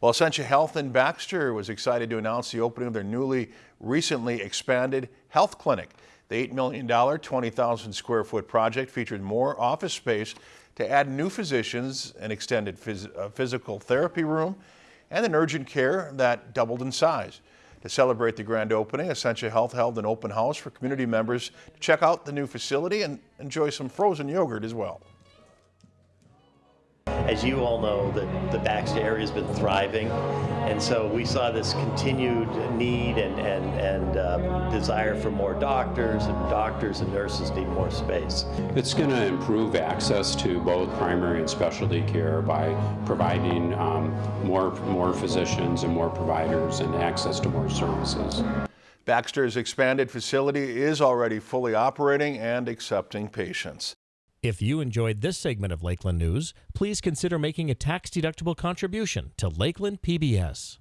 Well, Essentia Health in Baxter was excited to announce the opening of their newly recently expanded health clinic. The $8 million, 20,000 square foot project featured more office space to add new physicians, an extended phys uh, physical therapy room, and an urgent care that doubled in size. To celebrate the grand opening, Essentia Health held an open house for community members to check out the new facility and enjoy some frozen yogurt as well as you all know, that the Baxter area has been thriving, and so we saw this continued need and, and, and um, desire for more doctors, and doctors and nurses need more space. It's going to improve access to both primary and specialty care by providing um, more, more physicians and more providers and access to more services. Baxter's expanded facility is already fully operating and accepting patients. If you enjoyed this segment of Lakeland News, please consider making a tax-deductible contribution to Lakeland PBS.